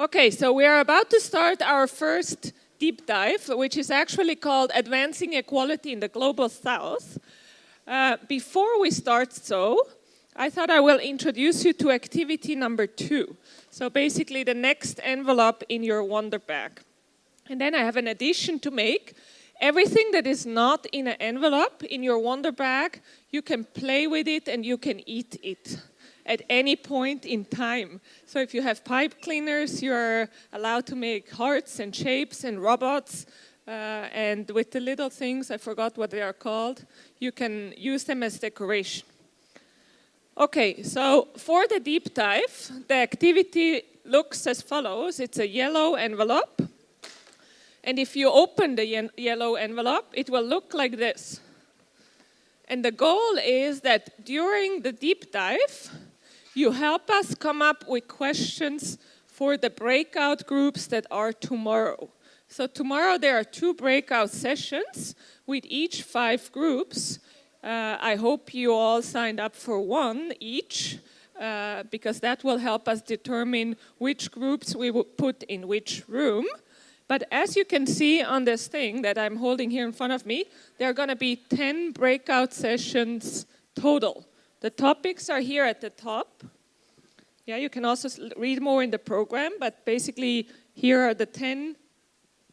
Okay, so we are about to start our first deep dive, which is actually called Advancing Equality in the Global South. Uh, before we start so, I thought I will introduce you to activity number two. So basically the next envelope in your Wonder Bag. And then I have an addition to make. Everything that is not in an envelope in your Wonder Bag, you can play with it and you can eat it at any point in time. So if you have pipe cleaners, you're allowed to make hearts and shapes and robots. Uh, and with the little things, I forgot what they are called, you can use them as decoration. Okay, so for the deep dive, the activity looks as follows. It's a yellow envelope. And if you open the yellow envelope, it will look like this. And the goal is that during the deep dive, you help us come up with questions for the breakout groups that are tomorrow. So tomorrow there are two breakout sessions with each five groups. Uh, I hope you all signed up for one each uh, because that will help us determine which groups we will put in which room. But as you can see on this thing that I'm holding here in front of me, there are going to be 10 breakout sessions total. The topics are here at the top. Yeah, you can also read more in the program, but basically here are the 10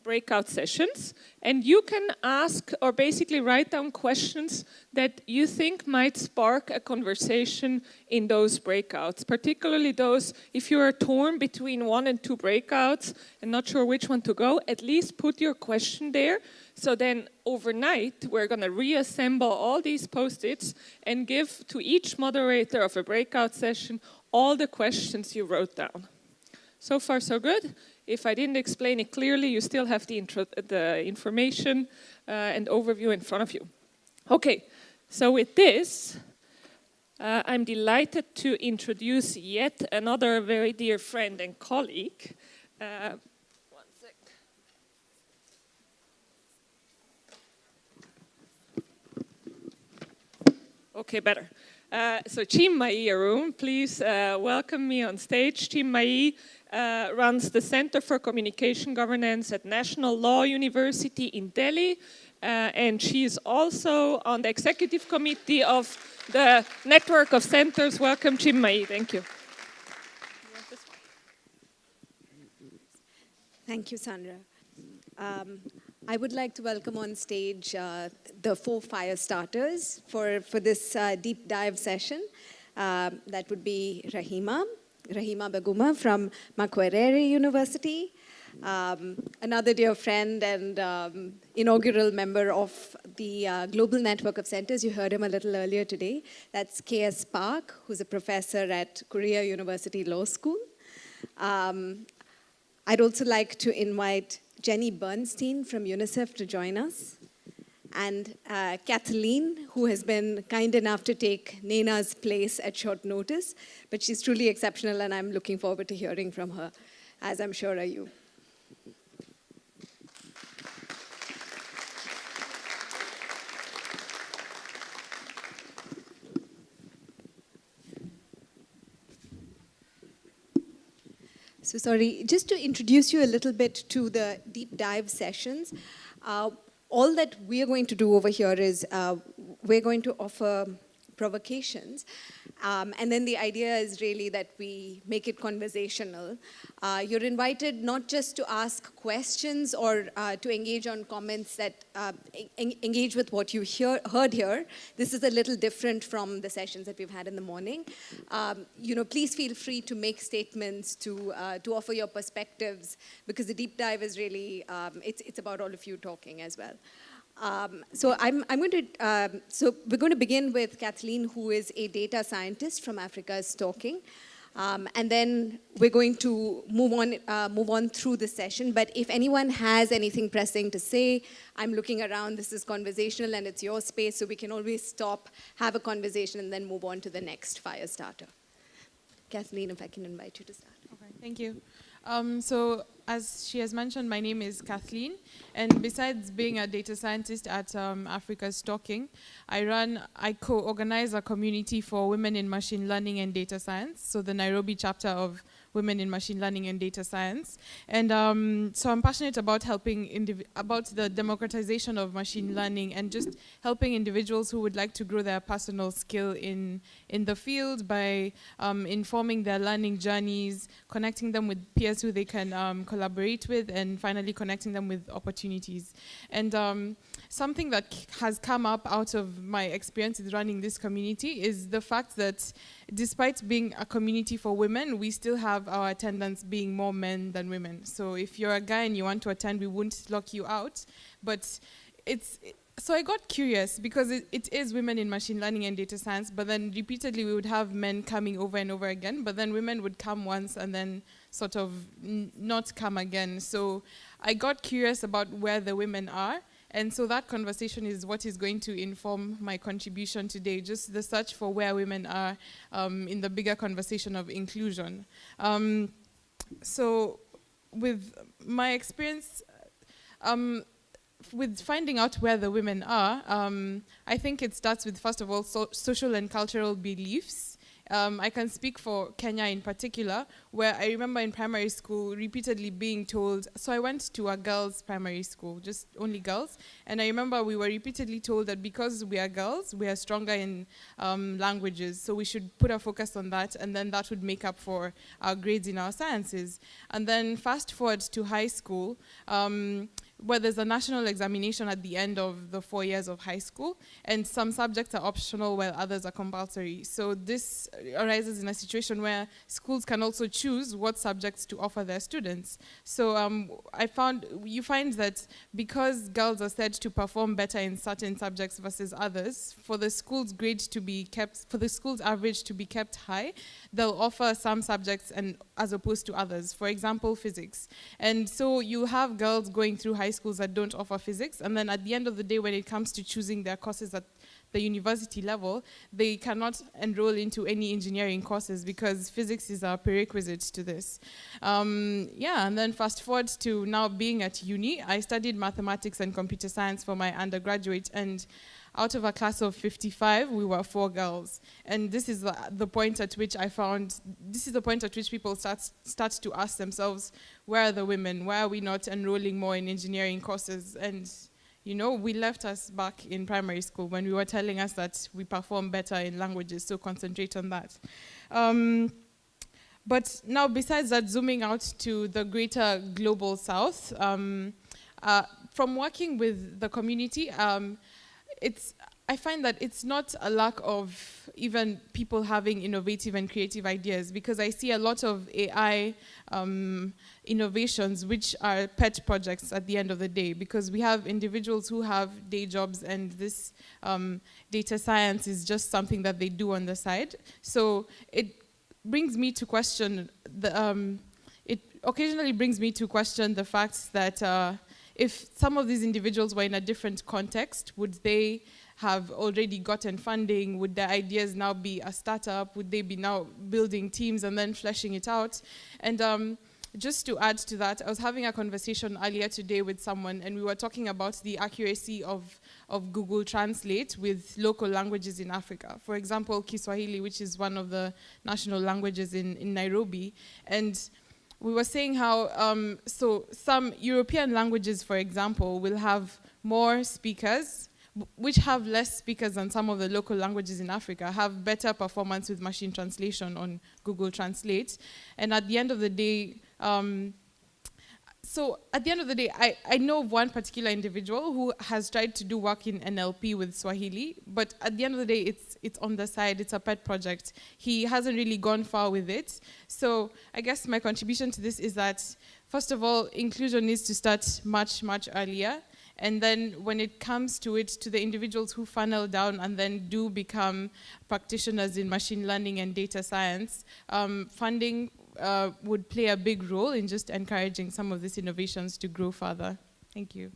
breakout sessions. And you can ask or basically write down questions that you think might spark a conversation in those breakouts, particularly those, if you are torn between one and two breakouts and not sure which one to go, at least put your question there so then overnight, we're going to reassemble all these post-its and give to each moderator of a breakout session all the questions you wrote down. So far, so good. If I didn't explain it clearly, you still have the, the information uh, and overview in front of you. Okay, so with this, uh, I'm delighted to introduce yet another very dear friend and colleague, uh, Okay, better. Uh, so Chinmayi Arun, please uh, welcome me on stage. Chinmayi uh, runs the Center for Communication Governance at National Law University in Delhi. Uh, and she is also on the executive committee of the network of centers. Welcome, Chinmayi. Thank you. Thank you, Sandra. Um, I would like to welcome on stage uh, the four fire starters for, for this uh, deep dive session. Uh, that would be Rehema, Rehema Baguma from Makerere University, um, another dear friend and um, inaugural member of the uh, Global Network of Centers. You heard him a little earlier today. That's K.S. Park, who's a professor at Korea University Law School. Um, I'd also like to invite Jenny Bernstein from UNICEF to join us, and uh, Kathleen, who has been kind enough to take Nena's place at short notice, but she's truly exceptional and I'm looking forward to hearing from her, as I'm sure are you. So sorry, just to introduce you a little bit to the deep dive sessions, uh, all that we are going to do over here is uh, we're going to offer provocations um, and then the idea is really that we make it conversational. Uh, you're invited not just to ask questions or uh, to engage on comments that uh, en engage with what you hear, heard here. This is a little different from the sessions that we've had in the morning. Um, you know, please feel free to make statements, to, uh, to offer your perspectives, because the deep dive is really, um, it's, it's about all of you talking as well. Um, so I'm, I'm going to, um, so we're going to begin with Kathleen, who is a data scientist from Africa's Talking. Um, and then we're going to move on, uh, move on through the session. But if anyone has anything pressing to say, I'm looking around, this is conversational and it's your space, so we can always stop, have a conversation, and then move on to the next fire starter. Kathleen, if I can invite you to start. Okay, thank you. Um, so as she has mentioned, my name is Kathleen, and besides being a data scientist at um, Africa's Talking, I run, I co-organize a community for women in machine learning and data science, so the Nairobi chapter of women in machine learning and data science. And um, so I'm passionate about helping, about the democratization of machine learning and just helping individuals who would like to grow their personal skill in, in the field by um, informing their learning journeys, connecting them with peers who they can um, collaborate with, and finally connecting them with opportunities. And um, something that has come up out of my experience with running this community is the fact that despite being a community for women, we still have our attendance being more men than women. So if you're a guy and you want to attend, we won't lock you out. But it's, so I got curious because it, it is women in machine learning and data science, but then repeatedly we would have men coming over and over again, but then women would come once and then sort of not come again. So I got curious about where the women are and so that conversation is what is going to inform my contribution today, just the search for where women are um, in the bigger conversation of inclusion. Um, so with my experience, um, with finding out where the women are, um, I think it starts with, first of all, so social and cultural beliefs. Um, I can speak for Kenya in particular, where I remember in primary school repeatedly being told, so I went to a girls' primary school, just only girls, and I remember we were repeatedly told that because we are girls, we are stronger in um, languages, so we should put our focus on that, and then that would make up for our grades in our sciences. And then fast forward to high school, um, where there's a national examination at the end of the four years of high school, and some subjects are optional while others are compulsory. So this arises in a situation where schools can also choose what subjects to offer their students. So um, I found, you find that because girls are said to perform better in certain subjects versus others, for the school's grade to be kept, for the school's average to be kept high, they'll offer some subjects and as opposed to others. For example, physics. And so you have girls going through high high schools that don't offer physics. And then at the end of the day, when it comes to choosing their courses at the university level, they cannot enroll into any engineering courses because physics is a prerequisite to this. Um, yeah, and then fast forward to now being at uni, I studied mathematics and computer science for my undergraduate and out of a class of 55, we were four girls. And this is the, the, point at which I found, this is the point at which people start, start to ask themselves, where are the women? Why are we not enrolling more in engineering courses? And you know, we left us back in primary school when we were telling us that we perform better in languages, so concentrate on that. Um, but now, besides that, zooming out to the greater global south, um, uh, from working with the community, um, it's I find that it's not a lack of even people having innovative and creative ideas because I see a lot of AI um, innovations which are pet projects at the end of the day because we have individuals who have day jobs and this um, data science is just something that they do on the side. So it brings me to question, the, um, it occasionally brings me to question the fact that uh, if some of these individuals were in a different context, would they have already gotten funding? Would their ideas now be a startup? Would they be now building teams and then fleshing it out? And um, just to add to that, I was having a conversation earlier today with someone and we were talking about the accuracy of, of Google Translate with local languages in Africa. For example, Kiswahili, which is one of the national languages in, in Nairobi. And we were saying how, um, so some European languages, for example, will have more speakers, which have less speakers than some of the local languages in Africa, have better performance with machine translation on Google Translate. And at the end of the day, um, so at the end of the day, I, I know of one particular individual who has tried to do work in NLP with Swahili, but at the end of the day, it's, it's on the side, it's a pet project. He hasn't really gone far with it. So I guess my contribution to this is that, first of all, inclusion needs to start much, much earlier. And then when it comes to it, to the individuals who funnel down and then do become practitioners in machine learning and data science, um, funding uh, would play a big role in just encouraging some of these innovations to grow further. Thank you.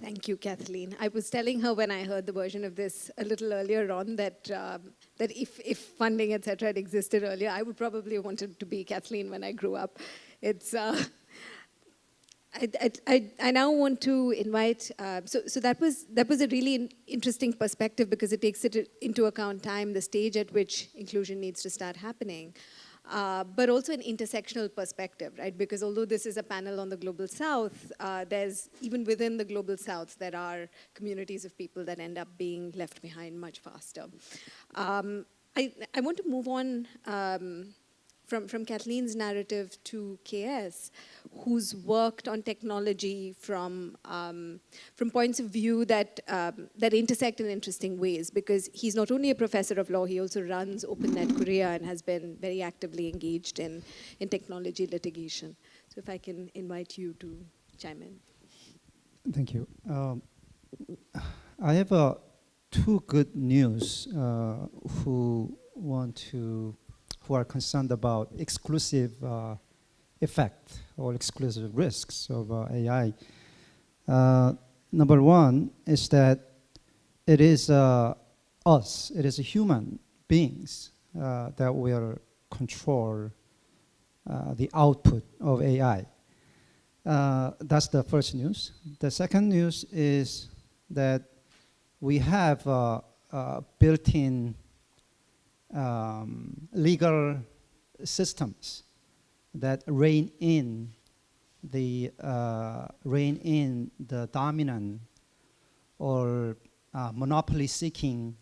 Thank you, Kathleen. I was telling her when I heard the version of this a little earlier on that um, that if, if funding, etc., had existed earlier, I would probably have wanted to be Kathleen when I grew up. It's uh, I, I, I, now want to invite, uh, so, so that was, that was a really interesting perspective because it takes it into account time, the stage at which inclusion needs to start happening. Uh, but also an intersectional perspective, right? Because although this is a panel on the global south, uh, there's even within the global south, there are communities of people that end up being left behind much faster. Um, I, I want to move on um, from, from Kathleen's narrative to KS, who's worked on technology from, um, from points of view that, um, that intersect in interesting ways, because he's not only a professor of law, he also runs OpenNet Korea and has been very actively engaged in, in technology litigation. So if I can invite you to chime in. Thank you. Um, I have uh, two good news uh, who want to who are concerned about exclusive uh, effect or exclusive risks of uh, AI. Uh, number one is that it is uh, us, it is human beings uh, that will control uh, the output of AI. that's the first news. The second news is that we have built-in um, legal systems that rein in the uh, rein in the dominant or uh, monopoly-seeking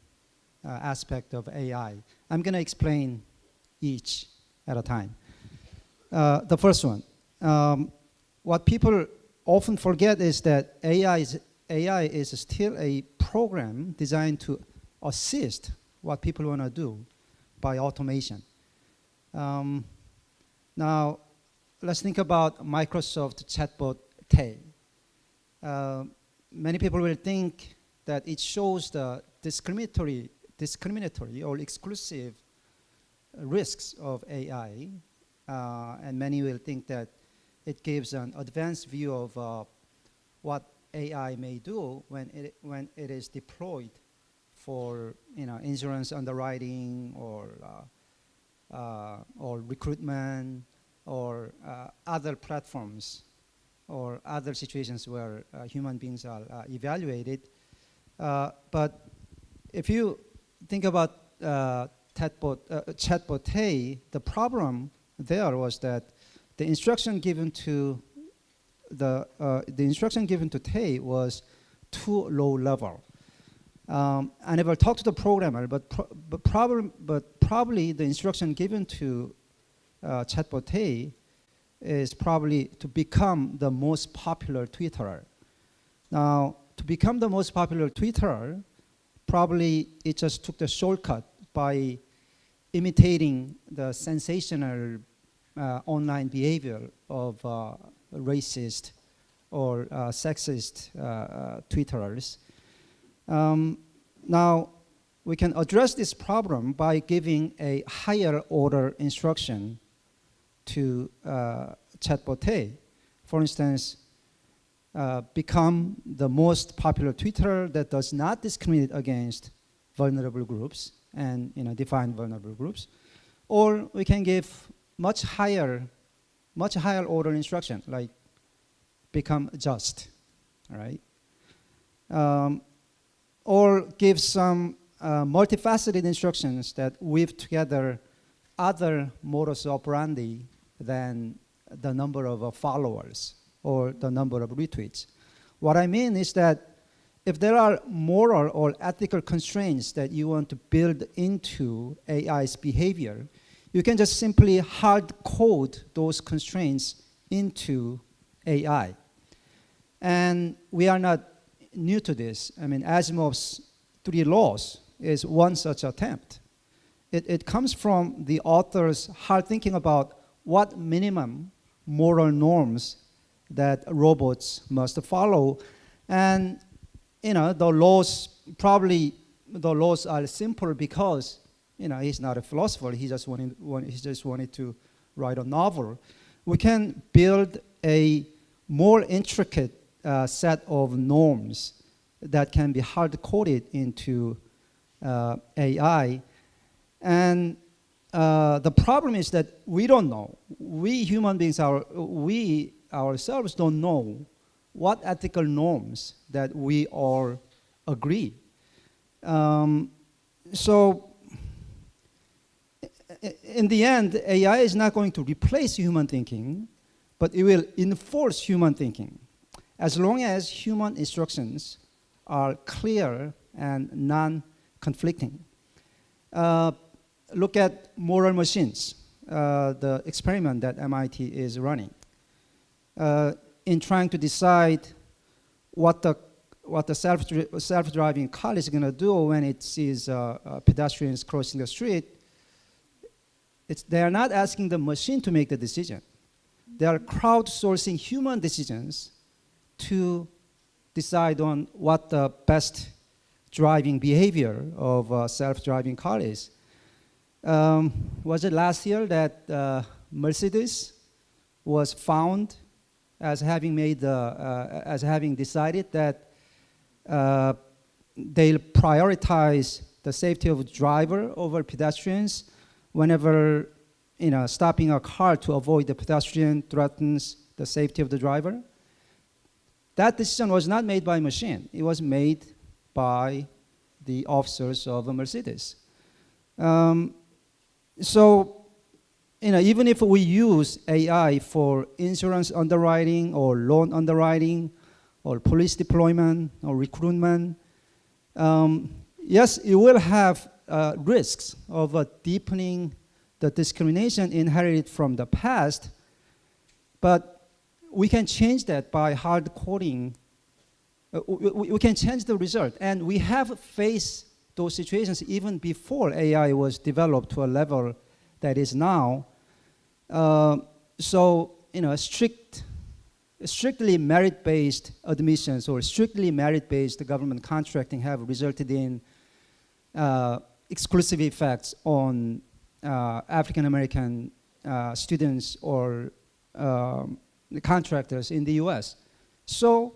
uh, aspect of AI. I'm going to explain each at a time. Uh, the first one, um, what people often forget is that AI is, AI is still a program designed to assist what people want to do by automation. Um, now, let's think about Microsoft chatbot Tay. Uh, many people will think that it shows the discriminatory, discriminatory or exclusive risks of AI, uh, and many will think that it gives an advanced view of uh, what AI may do when it, when it is deployed for you know insurance underwriting or uh, uh, or recruitment or uh, other platforms or other situations where uh, human beings are uh, evaluated. Uh, but if you think about chatbot, chatbot Tay, the problem there was that the instruction given to the the instruction given to Tay was too low level. Um, I never talked to the programmer, but, pro but, prob but probably the instruction given to uh, chatbot Tay is probably to become the most popular Twitterer. Now, to become the most popular Twitterer, probably it just took the shortcut by imitating the sensational uh, online behavior of uh, racist or uh, sexist uh, uh, Twitterers um, now, we can address this problem by giving a higher order instruction to uh, chatbot Tay. For instance, uh, become the most popular Twitter that does not discriminate against vulnerable groups and you know, define vulnerable groups. Or we can give much higher, much higher order instruction, like become just, all right? Um, or give some uh, multifaceted instructions that weave together other modus operandi than the number of uh, followers or the number of retweets. What I mean is that if there are moral or ethical constraints that you want to build into AI's behavior, you can just simply hard code those constraints into AI. And we are not new to this. I mean, Asimov's three laws is one such attempt. It, it comes from the author's hard thinking about what minimum moral norms that robots must follow. And, you know, the laws, probably the laws are simple because, you know, he's not a philosopher. He just wanted, he just wanted to write a novel. We can build a more intricate uh, set of norms that can be hard coded into uh, AI. And uh, the problem is that we don't know. We human beings are, we ourselves don't know what ethical norms that we all agree. Um, so in the end, AI is not going to replace human thinking, but it will enforce human thinking. As long as human instructions are clear and non-conflicting. Uh, look at moral machines, uh, the experiment that MIT is running. Uh, in trying to decide what the what the self self-driving car is going to do when it sees uh, uh, pedestrians crossing the street, it's, they are not asking the machine to make the decision. They are crowdsourcing human decisions to decide on what the best driving behavior of a self-driving car is. Um, was it last year that uh, Mercedes was found as having made the, uh, as having decided that uh, they'll prioritize the safety of driver over pedestrians whenever you know, stopping a car to avoid the pedestrian threatens the safety of the driver. That decision was not made by machine. It was made by the officers of Mercedes. Um, so, you know, even if we use AI for insurance underwriting or loan underwriting or police deployment or recruitment, um, yes, it will have uh, risks of uh, deepening the discrimination inherited from the past, but we can change that by hard coding. Uh, we, we, can change the result, and we have faced those situations even before AI was developed to a level that is now. Uh, so, you know, strict, strictly merit-based admissions or strictly merit-based government contracting have resulted in uh, exclusive effects on uh, African American uh, students or um, contractors in the US. So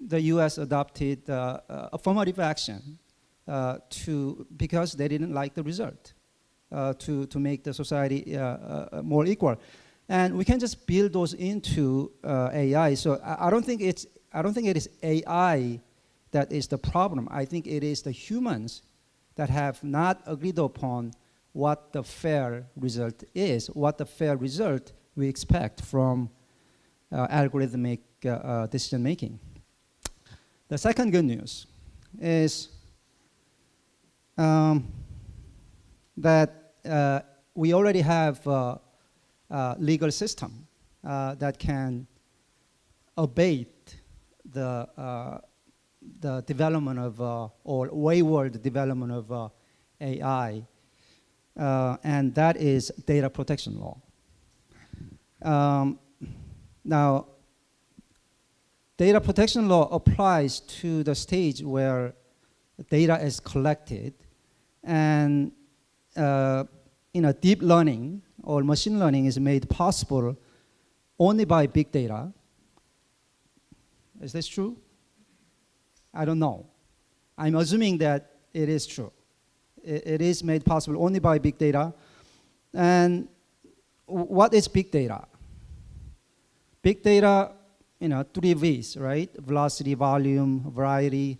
the US adopted uh, uh, affirmative action uh, to, because they didn't like the result, uh, to, to make the society more equal. And we can just build those into AI. So I, I don't think it's I don't think it is AI that is the problem. I think it is the humans that have not agreed upon what the fair result is, what the fair result we expect from uh, algorithmic uh, uh, decision making. The second good news is um, that uh, we already have a, a legal system uh, that can abate the uh, the development of, uh, or wayward development of uh, AI, uh, and that is data protection law. Um, now, data protection law applies to the stage where data is collected, and uh, you know, deep learning or machine learning is made possible only by big data. Is this true? I don't know. I'm assuming that it is true. it, it is made possible only by big data. And what is big data? Big data, you know, three V's, right? Velocity, volume, variety.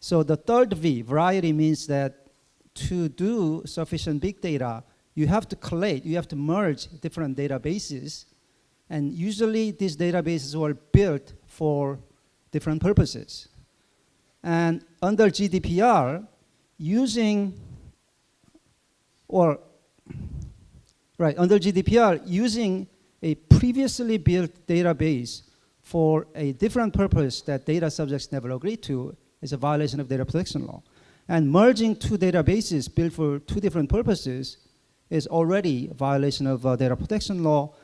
So the third V, variety, means that to do sufficient big data, you have to collate, you have to merge different databases. And usually these databases were built for different purposes. And under GDPR, using, or, right, under GDPR, using a previously built database for a different purpose that data subjects never agreed to is a violation of data protection law. And merging two databases built for two different purposes is already a violation of uh, data protection law.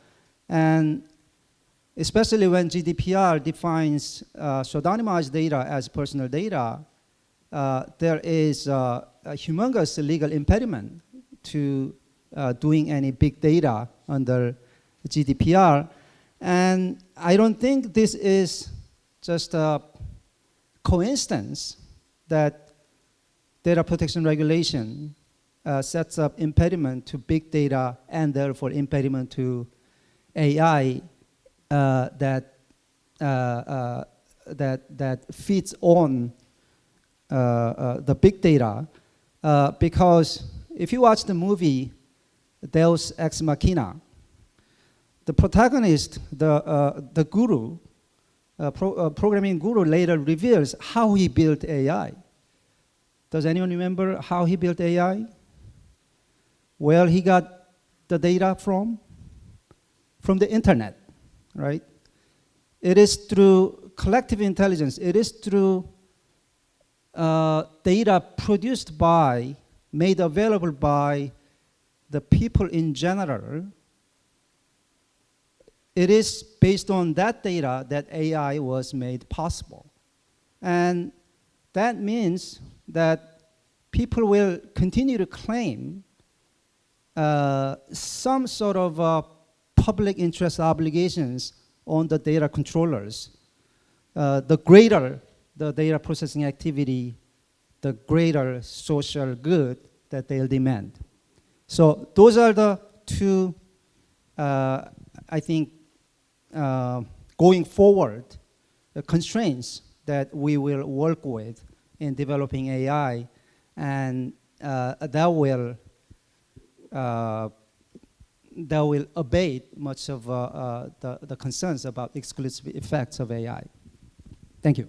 And especially when GDPR defines uh, pseudonymized data as personal data, uh, there is uh, a humongous legal impediment to uh, doing any big data under GDPR. And I don't think this is just a coincidence that data protection regulation uh, sets up impediment to big data and therefore impediment to AI uh, that, uh, uh, that, that feeds on uh, uh, the big data because if you watch the movie Deus Ex Machina, the protagonist, the, uh, the guru, uh, pro uh, programming guru later reveals how he built AI. Does anyone remember how he built AI? Where he got the data from? From the internet, right? It is through collective intelligence. It is through uh, data produced by, made available by the people in general. It is based on that data that AI was made possible. And that means that people will continue to claim uh, some sort of uh, public interest obligations on the data controllers. Uh, the greater the data processing activity, the greater social good that they'll demand. So those are the two, uh, I think, uh, going forward, the constraints that we will work with in developing AI, and uh, that will uh, that will abate much of uh, uh, the, the concerns about exclusive effects of AI. Thank you.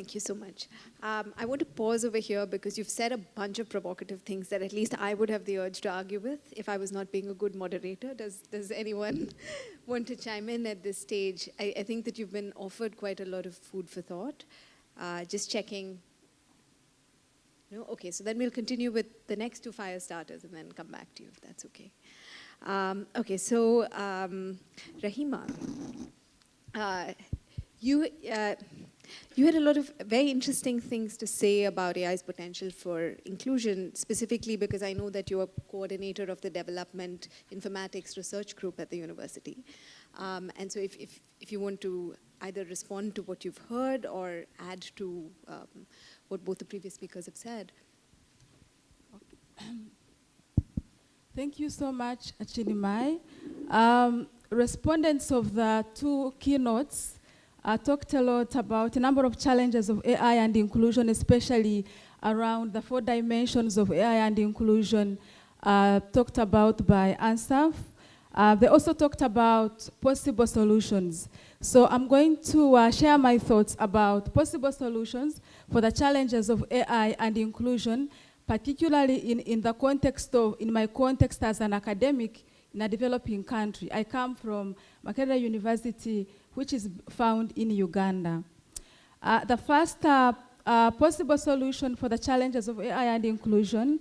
Thank you so much. Um, I want to pause over here because you've said a bunch of provocative things that at least I would have the urge to argue with if I was not being a good moderator. Does, does anyone want to chime in at this stage? I, I, think that you've been offered quite a lot of food for thought. Uh, just checking. No? Okay, so then we'll continue with the next two fire starters and then come back to you if that's okay. Um, okay, so um, Rehema, uh, you, uh, you had a lot of very interesting things to say about AI's potential for inclusion, specifically because I know that you're coordinator of the Development Informatics Research Group at the university. Um, and so if, if, if, you want to either respond to what you've heard or add to um, what both the previous speakers have said. Thank you so much, Chinimay. Um, respondents of the two keynotes uh, talked a lot about a number of challenges of AI and inclusion, especially around the four dimensions of AI and inclusion uh, talked about by ANSAF. Uh, they also talked about possible solutions. So I'm going to uh, share my thoughts about possible solutions for the challenges of AI and inclusion, particularly in, in the context of, in my context as an academic in a developing country. I come from Makerere University, which is found in Uganda. Uh, the first uh, uh, possible solution for the challenges of AI and inclusion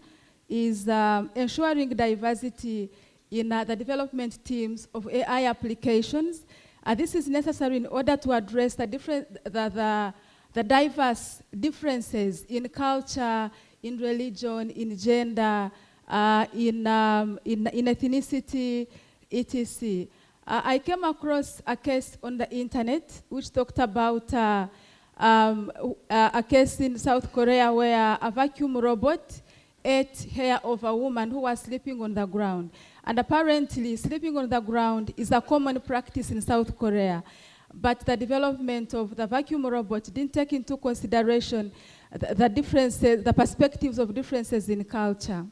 is um, ensuring diversity in uh, the development teams of AI applications. Uh, this is necessary in order to address the, different, the, the, the diverse differences in culture, in religion, in gender, uh, in, um, in, in ethnicity, etc. Uh, I came across a case on the internet which talked about uh, um, uh, a case in South Korea where a vacuum robot ate hair of a woman who was sleeping on the ground. And apparently, sleeping on the ground is a common practice in South Korea. But the development of the vacuum robot didn't take into consideration the, the differences, the perspectives of differences in culture.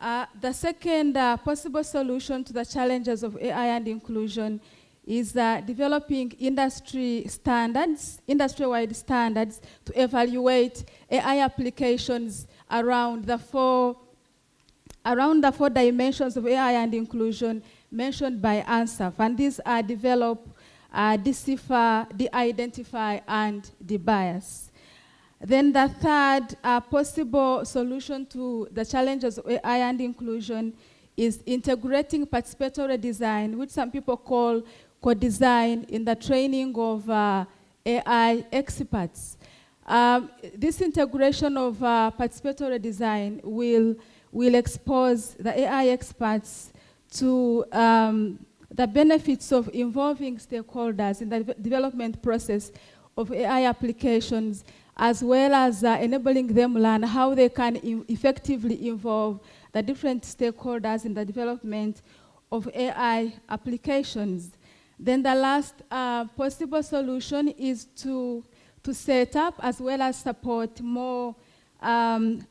Uh, the second uh, possible solution to the challenges of AI and inclusion is uh, developing industry standards, industry-wide standards to evaluate AI applications around the four around the four dimensions of AI and inclusion mentioned by ANSAF. And these are develop, uh, decipher, de-identify, and de-bias. Then the third uh, possible solution to the challenges of AI and inclusion is integrating participatory design, which some people call co-design in the training of uh, AI experts. Um, this integration of uh, participatory design will, will expose the AI experts to um, the benefits of involving stakeholders in the development process of AI applications as well as uh, enabling them learn how they can effectively involve the different stakeholders in the development of AI applications. Then the last uh, possible solution is to, to set up as well as support more um,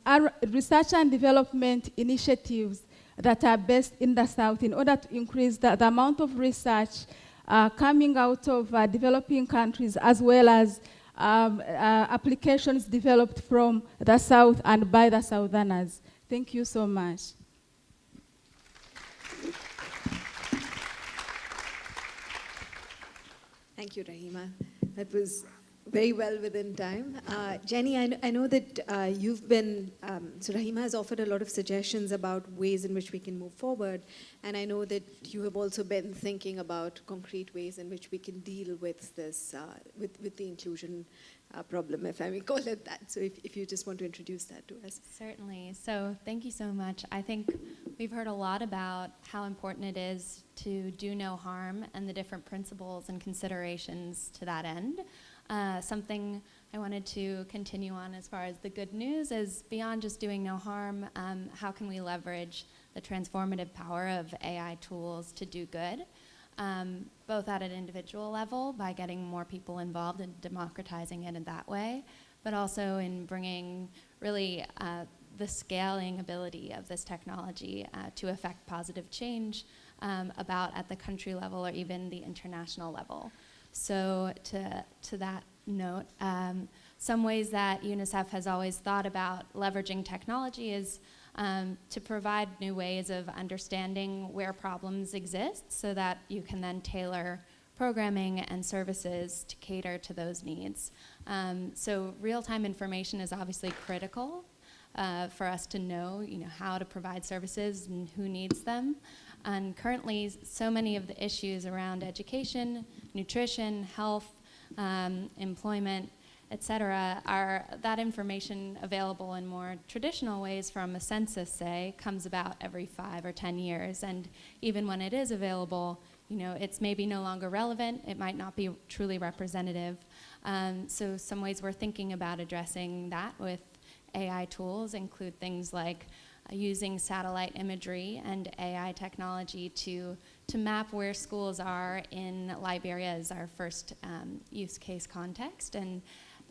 research and development initiatives that are based in the South in order to increase the, the amount of research uh, coming out of uh, developing countries as well as um, uh, applications developed from the South and by the Southerners. Thank you so much. Thank you, Rehema. That was very well within time. Uh, Jenny, I, I know that uh, you've been, um, so Rehema has offered a lot of suggestions about ways in which we can move forward. And I know that you have also been thinking about concrete ways in which we can deal with this, uh, with, with the inclusion uh, problem, if I may call it that. So if, if you just want to introduce that to us. Certainly. So thank you so much. I think we've heard a lot about how important it is to do no harm and the different principles and considerations to that end. Uh, something I wanted to continue on as far as the good news is beyond just doing no harm, um, how can we leverage the transformative power of AI tools to do good? Um, both at an individual level by getting more people involved and democratizing it in that way, but also in bringing really uh, the scaling ability of this technology uh, to affect positive change um, about at the country level or even the international level. So to, to that note, um, some ways that UNICEF has always thought about leveraging technology is um, to provide new ways of understanding where problems exist so that you can then tailor programming and services to cater to those needs. Um, so real-time information is obviously critical uh, for us to know, you know, how to provide services and who needs them. And currently, so many of the issues around education, nutrition, health, um, employment, et cetera, are that information available in more traditional ways from a census, say, comes about every five or 10 years. And even when it is available, you know, it's maybe no longer relevant, it might not be truly representative. Um, so some ways we're thinking about addressing that with AI tools include things like using satellite imagery and AI technology to, to map where schools are in Liberia as our first um, use case context. And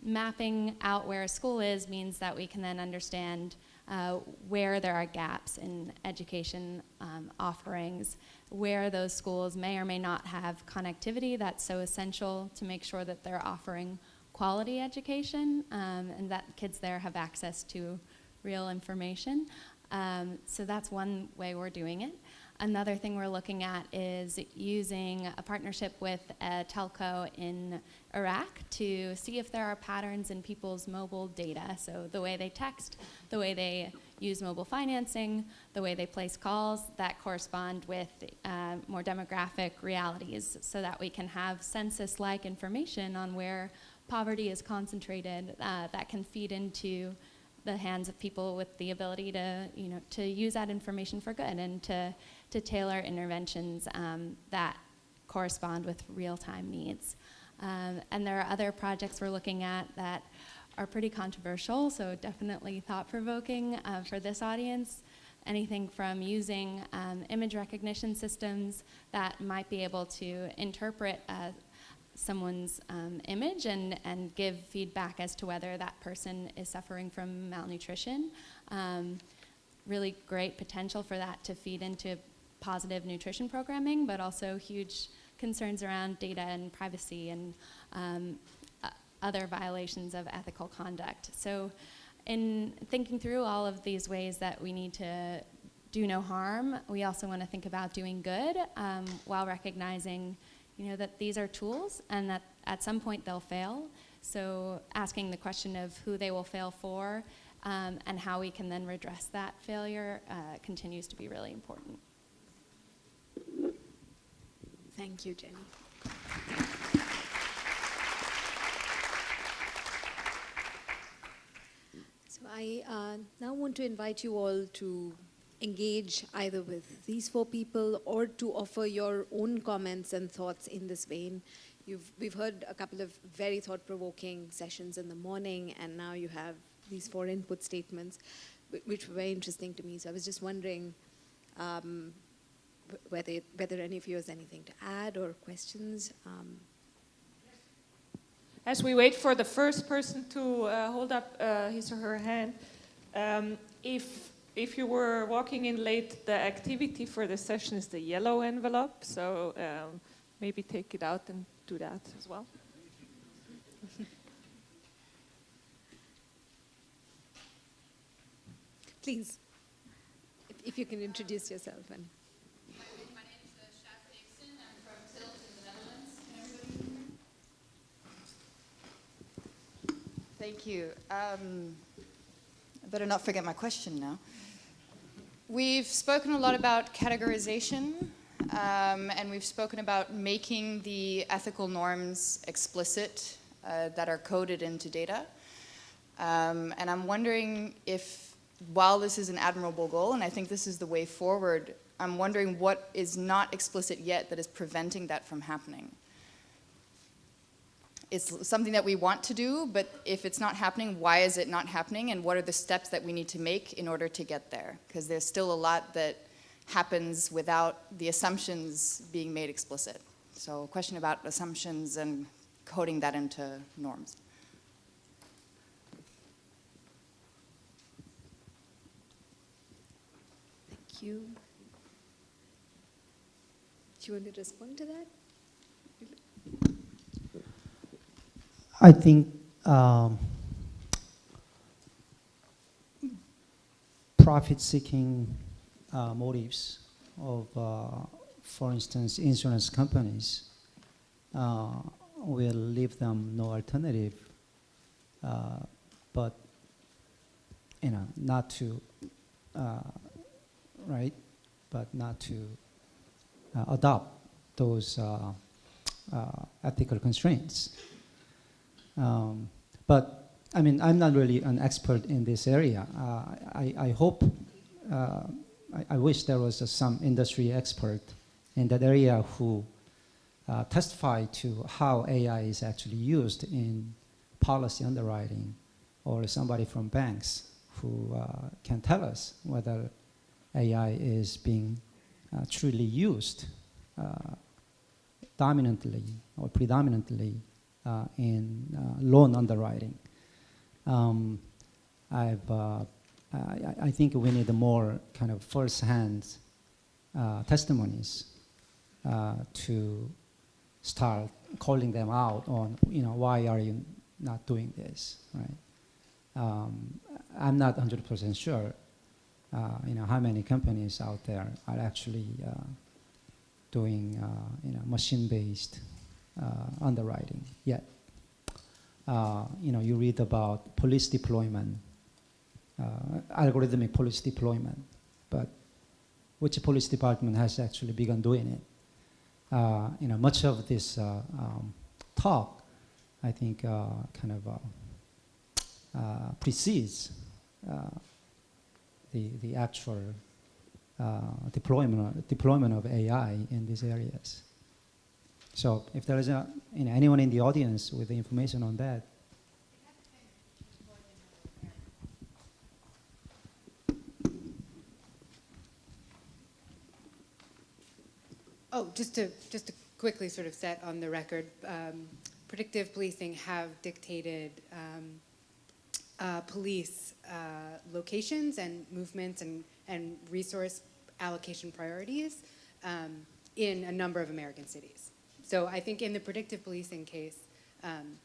mapping out where a school is means that we can then understand uh, where there are gaps in education um, offerings, where those schools may or may not have connectivity that's so essential to make sure that they're offering quality education um, and that kids there have access to real information. Um, so that's one way we're doing it. Another thing we're looking at is using a partnership with a telco in Iraq to see if there are patterns in people's mobile data. So the way they text, the way they use mobile financing, the way they place calls that correspond with uh, more demographic realities so that we can have census-like information on where poverty is concentrated uh, that can feed into the hands of people with the ability to, you know, to use that information for good and to, to tailor interventions um, that correspond with real-time needs. Um, and there are other projects we're looking at that are pretty controversial, so definitely thought-provoking uh, for this audience. Anything from using um, image recognition systems that might be able to interpret uh, someone's um, image and, and give feedback as to whether that person is suffering from malnutrition. Um, really great potential for that to feed into positive nutrition programming, but also huge concerns around data and privacy and um, uh, other violations of ethical conduct. So in thinking through all of these ways that we need to do no harm, we also want to think about doing good um, while recognizing you know, that these are tools and that at some point they'll fail. So asking the question of who they will fail for um, and how we can then redress that failure uh, continues to be really important. Thank you, Jenny. So I uh, now want to invite you all to engage either with these four people or to offer your own comments and thoughts in this vein. you've, we've heard a couple of very thought-provoking sessions in the morning, and now you have these four input statements, which were very interesting to me. So I was just wondering um, whether, whether any of you has anything to add or questions. Um, As we wait for the first person to uh, hold up uh, his or her hand, um, if if you were walking in late, the activity for the session is the yellow envelope. So um, maybe take it out and do that as well. please, if, if you can introduce yourself and. My name is uh, Sjaak Dixon. I'm from Tilt in the Netherlands. Can everybody hear me? Thank you. Um, I better not forget my question now. We've spoken a lot about categorization, um, and we've spoken about making the ethical norms explicit uh, that are coded into data. Um, and I'm wondering if, while this is an admirable goal, and I think this is the way forward, I'm wondering what is not explicit yet that is preventing that from happening. It's something that we want to do, but if it's not happening, why is it not happening, and what are the steps that we need to make in order to get there? Because there's still a lot that happens without the assumptions being made explicit. So a question about assumptions and coding that into norms. Thank you. Do you want to respond to that? I think um, profit-seeking uh, motives of, uh, for instance, insurance companies uh, will leave them no alternative, uh, but you know, not to, uh, right, but not to uh, adopt those ethical constraints. Um, but I mean, I'm not really an expert in this area. Uh, I, I hope, uh, I, I wish there was some industry expert in that area who uh, testify to how AI is actually used in policy underwriting, or somebody from banks who uh, can tell us whether AI is being uh, truly used uh, dominantly or predominantly in uh, loan underwriting. Um, I've, uh, I, I think we need more kind of first-hand uh, testimonies uh, to start calling them out on, you know, why are you not doing this, right? Um, I'm not 100% sure, uh, you know, how many companies out there are actually doing, you know, machine-based uh, underwriting yet. Uh, you know, you read about police deployment, uh, algorithmic police deployment, but which police department has actually begun doing it? Uh, you know, much of this uh, um, talk, I think, uh, kind of precedes the the actual deployment deployment of AI in these areas. So if there is a, you know, anyone in the audience with the information on that. Oh, just to just to quickly sort of set on the record, um, predictive policing have dictated um, uh, police uh, locations and movements and, and resource allocation priorities um, in a number of American cities. So I think in the predictive policing case, um,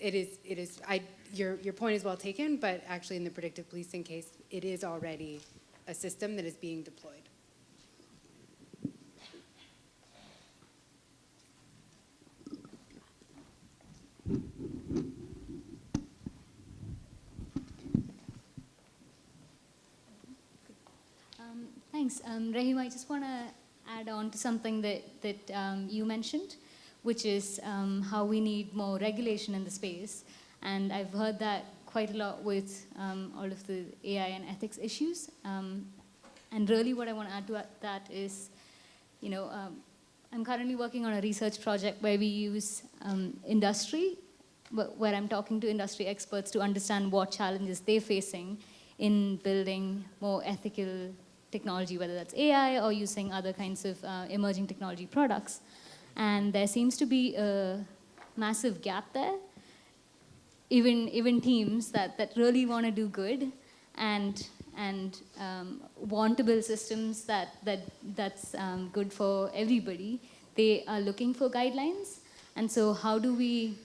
it is, it is, I, your, your point is well taken, but actually in the predictive policing case, it is already a system that is being deployed. Um, thanks. Um, Rahim, I just want to add on to something that, that um, you mentioned, which is um, how we need more regulation in the space. And I've heard that quite a lot with um, all of the AI and ethics issues. Um, and really what I want to add to that is, you know, um, I'm currently working on a research project where we use um, industry, where I'm talking to industry experts to understand what challenges they're facing in building more ethical technology, whether that's AI or using other kinds of uh, emerging technology products. And there seems to be a massive gap there. Even, even teams that, that really want to do good and, and um, want to build systems that, that, that's um, good for everybody, they are looking for guidelines. And so how do we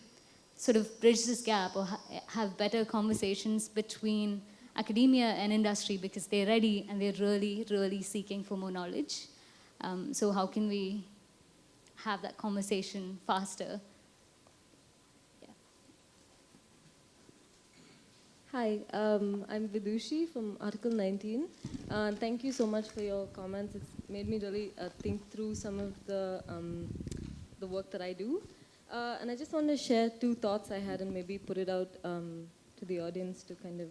sort of bridge this gap or ha have better conversations between academia and industry because they're ready and they're really, really seeking for more knowledge. Um, so how can we have that conversation faster? Hi, um, I'm Vidushi from Article 19. Uh, thank you so much for your comments. It's made me really uh, think through some of the, um, the work that I do. Uh, and I just want to share two thoughts I had and maybe put it out um, to the audience to kind of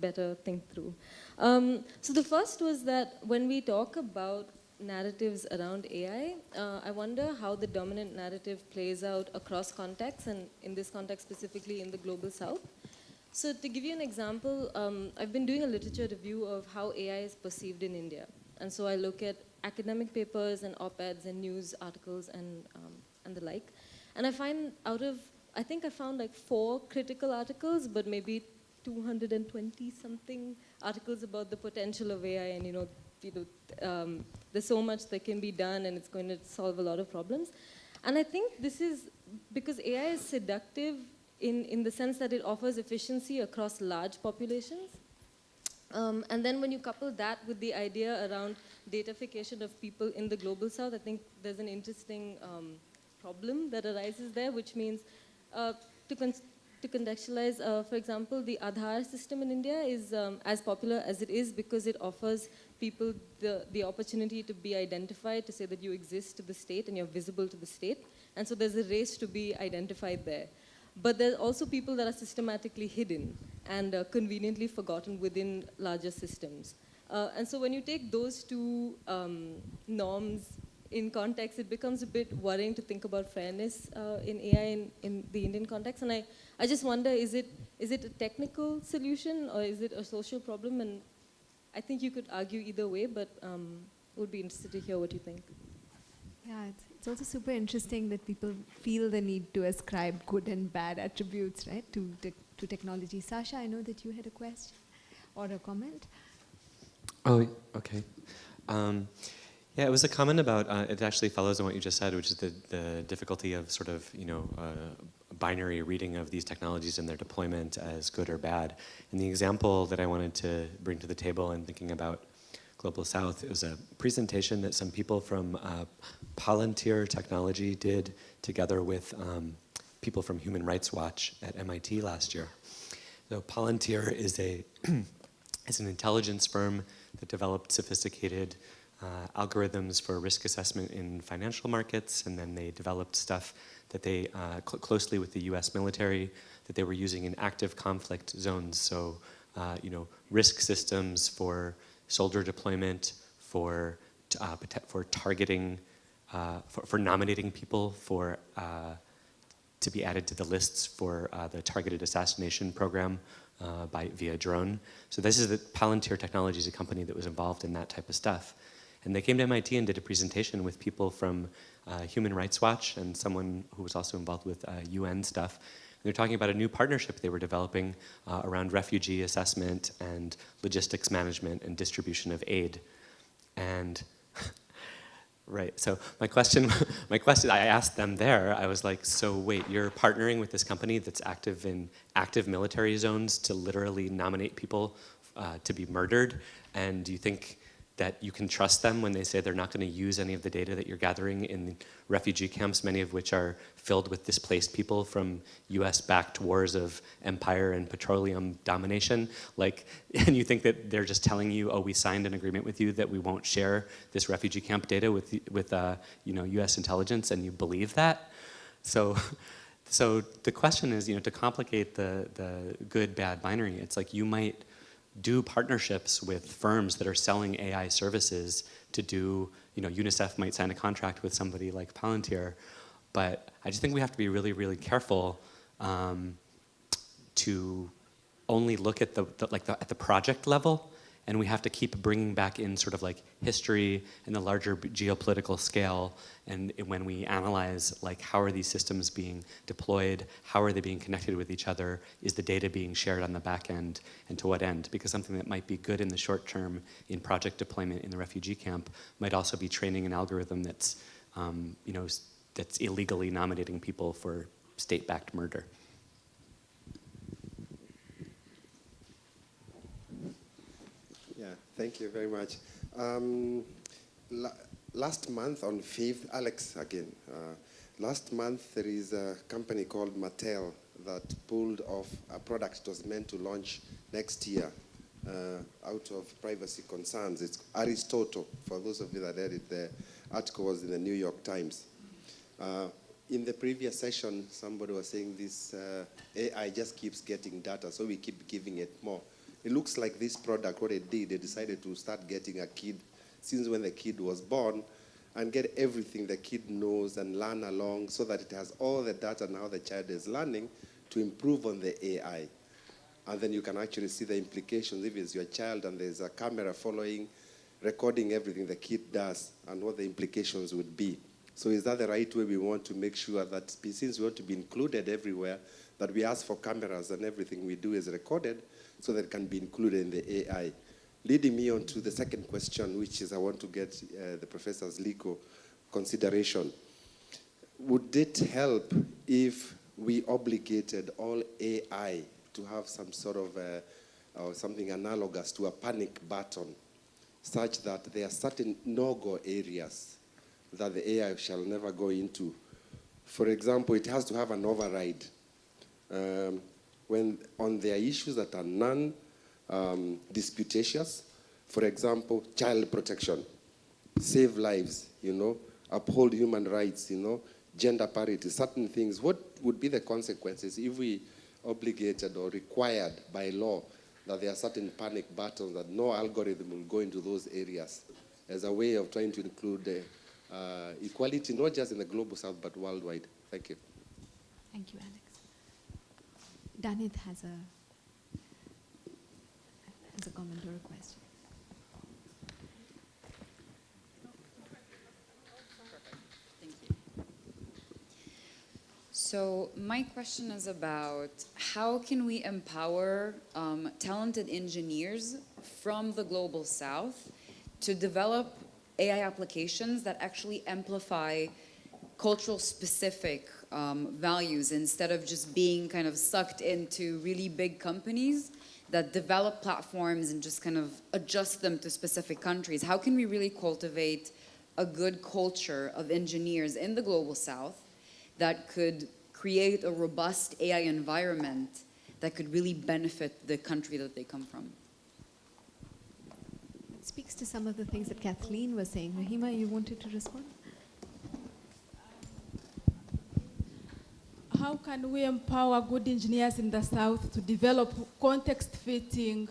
better think through. Um, so the first was that when we talk about narratives around AI, uh, I wonder how the dominant narrative plays out across contexts and in this context specifically in the global south. So to give you an example, um, I've been doing a literature review of how AI is perceived in India. And so I look at academic papers and op-eds and news articles and, um, and the like. And I find out of, I think I found like four critical articles, but maybe 220 something articles about the potential of AI and you know, you know um, there's so much that can be done and it's going to solve a lot of problems. And I think this is because AI is seductive in, in the sense that it offers efficiency across large populations. Um, and then when you couple that with the idea around datafication of people in the global south, I think there's an interesting um, problem that arises there, which means uh, to, to contextualize, uh, for example, the Aadhaar system in India is um, as popular as it is because it offers people the, the opportunity to be identified, to say that you exist to the state and you're visible to the state. And so there's a race to be identified there. But there's also people that are systematically hidden and uh, conveniently forgotten within larger systems. Uh, and so when you take those two um, norms in context, it becomes a bit worrying to think about fairness uh, in AI in, in, the Indian context. And I, I just wonder, is it, is it a technical solution or is it a social problem? And I think you could argue either way, but um, would be interested to hear what you think. Yeah, it's, it's also super interesting that people feel the need to ascribe good and bad attributes, right, to, te to technology. Sasha, I know that you had a question or a comment. Oh, okay. Um, yeah, it was a comment about, uh, it actually follows on what you just said, which is the, the difficulty of sort of, you know, uh, binary reading of these technologies and their deployment as good or bad. And the example that I wanted to bring to the table in thinking about Global South, it was a presentation that some people from uh, Palantir Technology did together with um, people from Human Rights Watch at MIT last year. So Palantir is, a is an intelligence firm that developed sophisticated uh, algorithms for risk assessment in financial markets, and then they developed stuff that they, uh, cl closely with the US military, that they were using in active conflict zones. So, uh, you know, risk systems for soldier deployment, for, uh, for targeting, uh, for, for, nominating people for, uh, to be added to the lists for the targeted assassination program by, via drone. So this is the Palantir Technologies, a company that was involved in that type of stuff. And they came to MIT and did a presentation with people from uh, Human Rights Watch and someone who was also involved with uh, UN stuff. And they're talking about a new partnership they were developing uh, around refugee assessment and logistics management and distribution of aid. And Right. So my question, my question, I asked them there. I was like, "So wait, you're partnering with this company that's active in active military zones to literally nominate people uh, to be murdered, and do you think that you can trust them when they say they're not going to use any of the data that you're gathering in refugee camps, many of which are filled with displaced people from US-backed wars of empire and petroleum domination. Like, and you think that they're just telling you, oh, we signed an agreement with you that we won't share this refugee camp data with, with uh, you know, US intelligence, and you believe that? So, so the question is, you know, to complicate the, the good-bad binary, it's like you might do partnerships with firms that are selling AI services to do, you know, UNICEF might sign a contract with somebody like Palantir, but I just think we have to be really, really careful um, to only look at the, the like the, at the project level and we have to keep bringing back in sort of like history and the larger geopolitical scale and when we analyze like how are these systems being deployed how are they being connected with each other is the data being shared on the back end and to what end? Because something that might be good in the short term in project deployment in the refugee camp might also be training an algorithm that's um, you know that's illegally nominating people for state-backed murder Thank you very much. Um, la last month on 5th, Alex again, uh, last month there is a company called Mattel that pulled off a product that was meant to launch next year uh, out of privacy concerns. It's Aristotle, for those of you that read it, the article was in the New York Times. Uh, in the previous session, somebody was saying this uh, AI just keeps getting data, so we keep giving it more. It looks like this product, what it did, they decided to start getting a kid since when the kid was born and get everything the kid knows and learn along so that it has all the data now the child is learning to improve on the AI. And then you can actually see the implications if it's your child and there's a camera following, recording everything the kid does and what the implications would be. So is that the right way we want to make sure that since we want to be included everywhere, that we ask for cameras and everything we do is recorded so that can be included in the AI. Leading me on to the second question, which is I want to get uh, the professor's legal consideration. Would it help if we obligated all AI to have some sort of uh, or something analogous to a panic button, such that there are certain no-go areas that the AI shall never go into. For example, it has to have an override. Um, when on their issues that are non-disputatious, um, for example, child protection, save lives, you know, uphold human rights, you know, gender parity, certain things. What would be the consequences if we obligated or required by law that there are certain panic buttons that no algorithm will go into those areas as a way of trying to include uh, equality, not just in the global south, but worldwide. Thank you. Thank you, Alex. Danith has a has a comment or a question. So my question is about how can we empower um, talented engineers from the global south to develop AI applications that actually amplify cultural specific um, values instead of just being kind of sucked into really big companies that develop platforms and just kind of adjust them to specific countries. How can we really cultivate a good culture of engineers in the global south that could create a robust AI environment that could really benefit the country that they come from? It speaks to some of the things that Kathleen was saying. Rehema, you wanted to respond? How can we empower good engineers in the South to develop context-fitting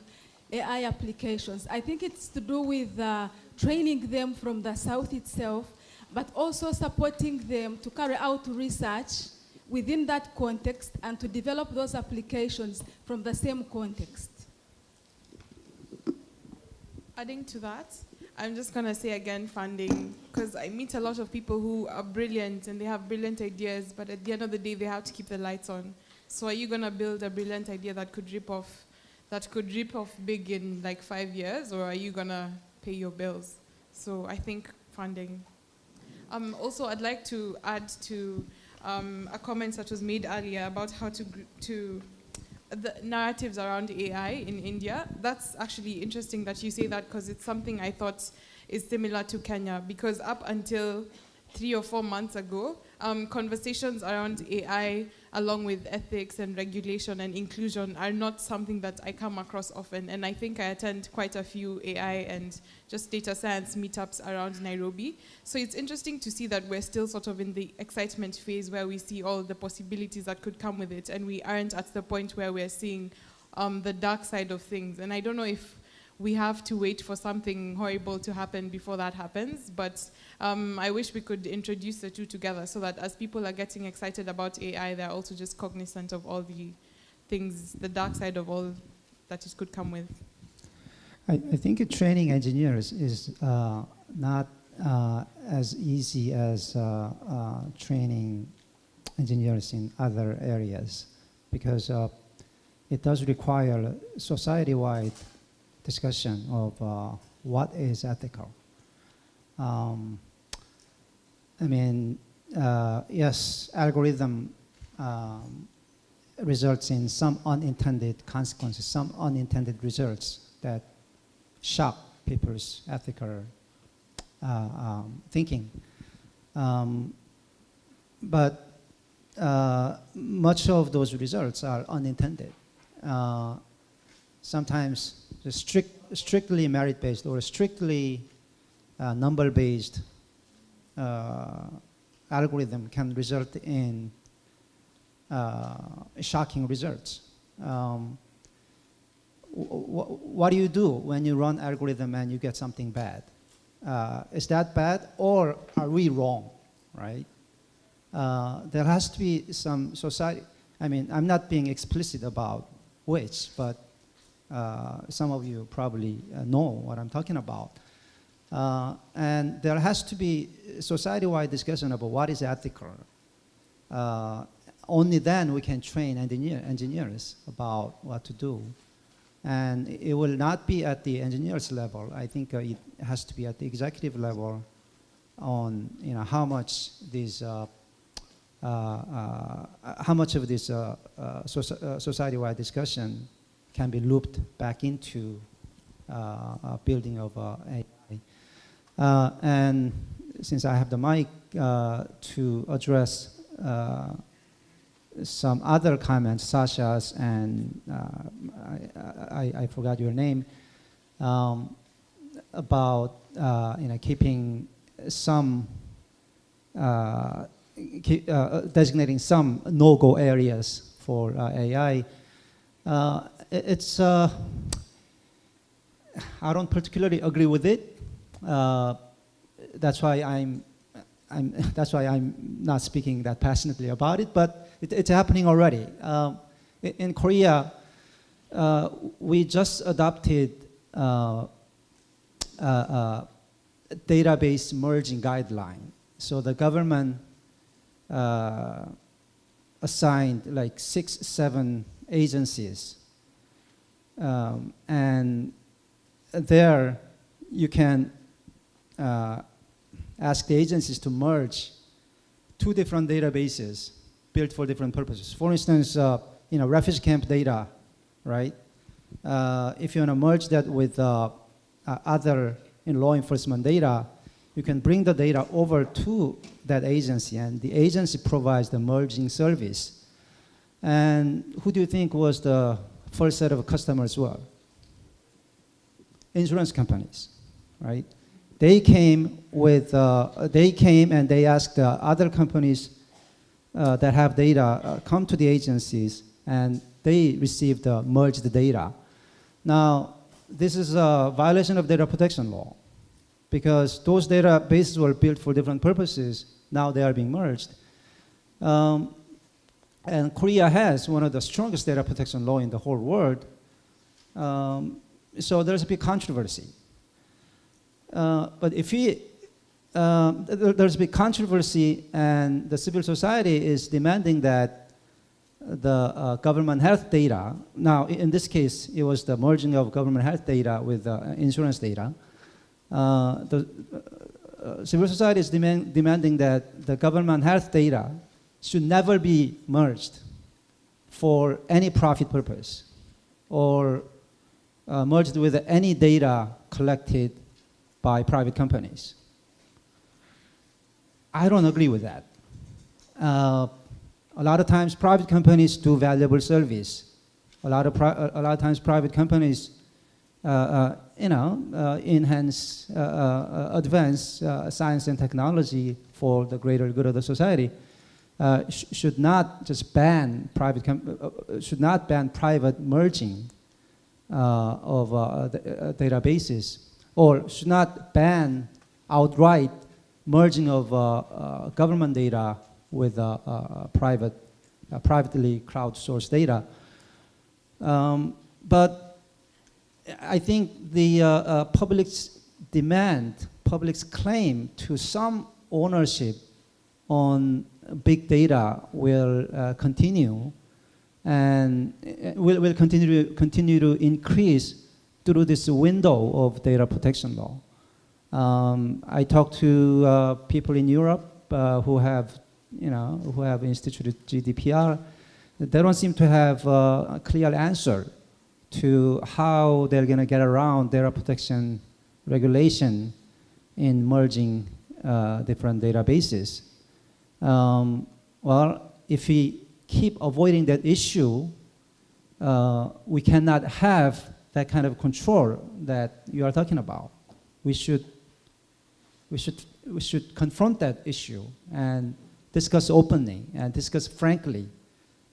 AI applications? I think it's to do with uh, training them from the South itself, but also supporting them to carry out research within that context and to develop those applications from the same context. Adding to that, I'm just going to say again funding, because I meet a lot of people who are brilliant and they have brilliant ideas, but at the end of the day, they have to keep the lights on. So are you going to build a brilliant idea that could rip off, that could rip off big in like five years, or are you going to pay your bills? So I think funding. Um, also, I'd like to add to um, a comment that was made earlier about how to, to the narratives around AI in India. That's actually interesting that you say that because it's something I thought is similar to Kenya because up until three or four months ago, um, conversations around AI, along with ethics and regulation and inclusion, are not something that I come across often. And I think I attend quite a few AI and just data science meetups around Nairobi. So it's interesting to see that we're still sort of in the excitement phase where we see all the possibilities that could come with it, and we aren't at the point where we're seeing um, the dark side of things. And I don't know if we have to wait for something horrible to happen before that happens, but um, I wish we could introduce the two together so that as people are getting excited about AI, they're also just cognizant of all the things, the dark side of all that it could come with. I, I think training engineers is uh, not uh, as easy as uh, uh training engineers in other areas because uh, it does require society-wide discussion of uh, what is ethical. Um, I mean, yes, algorithm um, results in some unintended consequences, some unintended results that shock people's ethical uh, um, thinking. Um, but uh, much of those results are unintended. Uh, sometimes strict, strictly merit-based or strictly uh, number-based uh, algorithm can result in uh, shocking results. Um, what do you do when you run algorithm and you get something bad? Uh, is that bad or are we wrong, right? Uh, there has to be some society, I mean, I'm not being explicit about which, but some of you probably uh, know what I'm talking about. Uh, and there has to be society-wide discussion about what is ethical. Uh, only then we can train engineer, engineers about what to do. And it will not be at the engineers level. I think uh, it has to be at the executive level on you know, how much these uh, uh, uh how much of this uh, uh, society-wide discussion can be looped back into building of AI. and since I have the mic to address some other comments, Sasha's and uh, I, I, I, forgot your name, um, about uh, you know keeping some uh, uh, designating some no-go areas for uh, AI. Uh, it's I don't particularly agree with it. that's why I'm I'm, that's why I'm not speaking that passionately about it, but it, it's happening already. Um, in, in, Korea, uh, we just adopted uh, uh, uh database merging guideline. So the government uh, assigned like six, seven agencies. Um, and there you can uh, ask the agencies to merge two different databases built for different purposes. For instance, uh, you know, refugee camp data, right? Uh, if you want to merge that with uh, uh other know, law enforcement data, you can bring the data over to that agency and the agency provides the merging service. And who do you think was the first set of customers were? Insurance companies, right? They came with, uh, they came and they asked uh, other companies uh, that have data uh, come to the agencies and they received merged data. Now, this is a violation of data protection law because those databases were built for different purposes. Now they are being merged. Um, and Korea has one of the strongest data protection law in the whole world. Um, so there's a big controversy. Uh, but if we, uh, there's a big controversy and the civil society is demanding that the uh, government health data, now in this case, it was the merging of government health data with insurance data. Uh, the uh, civil society is demand, demanding that the government health data should never be merged for any profit purpose or uh, merged with any data collected by private companies. I don't agree with that. Uh, a lot of times private companies do valuable service. A lot of, a lot of times private companies, uh, uh, you know, uh, enhance, uh, uh, advance science and technology for the greater good of the society. Uh, sh should not just ban private, uh, uh, should not ban private merging uh, of uh, databases, or should not ban outright merging of government data with private, privately crowdsourced data. Um, but I think the public's demand, public's claim to some ownership on big data will uh, continue and uh, will, will continue, to, continue to increase through this window of data protection law. Um, I talked to uh, people in Europe uh, who have, you know, who have instituted GDPR. They don't seem to have uh, a clear answer to how they're going to get around data protection regulation in merging different databases. Um, well, if we keep avoiding that issue, uh, we cannot have that kind of control that you are talking about. We should, we should, we should confront that issue and discuss openly and discuss frankly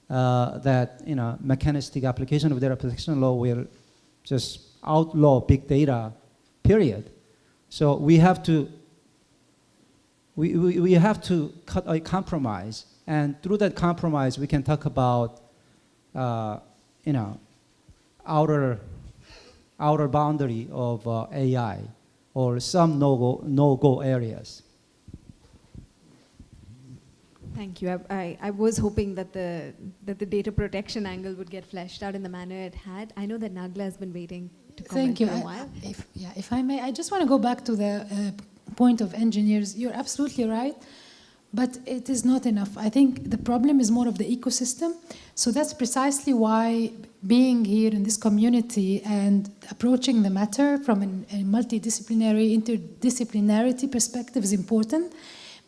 uh, that you know mechanistic application of data protection law will just outlaw big data, period. So we have to we, we, we have to cut a compromise. And through that compromise, we can talk about, uh, you know, outer, outer boundary of uh, AI or some no-go no -go areas. Thank you. I, I, I, was hoping that the, that the data protection angle would get fleshed out in the manner it had. I know that Nagla has been waiting to comment Thank you. for a while. I, if, yeah, if I may, I just want to go back to the uh, point of engineers, you're absolutely right, but it is not enough. I think the problem is more of the ecosystem. So that's precisely why being here in this community and approaching the matter from an, a multidisciplinary, interdisciplinarity perspective is important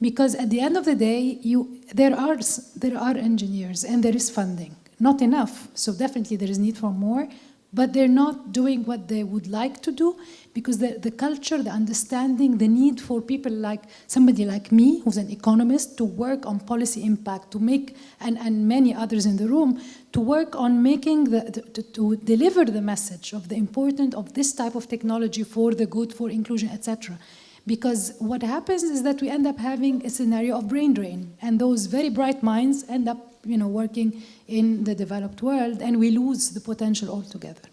because at the end of the day, you, there, are, there are engineers and there is funding. Not enough, so definitely there is need for more, but they're not doing what they would like to do because the, the culture, the understanding, the need for people like somebody like me, who's an economist, to work on policy impact, to make, and, and many others in the room, to work on making, the, to, to, deliver the message of the importance of this type of technology for the good, for inclusion, etc. Because what happens is that we end up having a scenario of brain drain, and those very bright minds end up you know, working in the developed world, and we lose the potential altogether.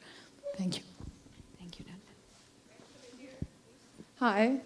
Thank you. Thank you, Hi.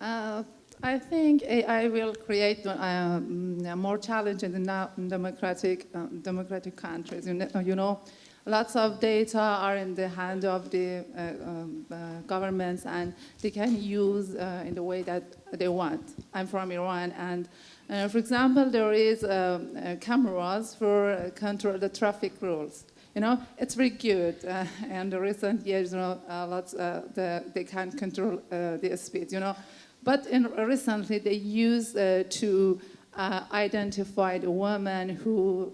Uh, I think AI will create uh, more challenges in democratic, uh, democratic countries. You know, you know, lots of data are in the hand of the uh, um, uh, governments and they can use uh, in the way that they want. I'm from Iran and uh, for example, there is um, uh, cameras for uh, control the traffic rules. You know, it's very good. Uh, and in recent years, you know, lots the, they can control the speed. You know, but in, recently they use to identify the women who